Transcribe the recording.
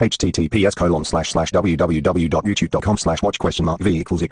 https colon slash slash www.youtube.com slash watch question mark v equals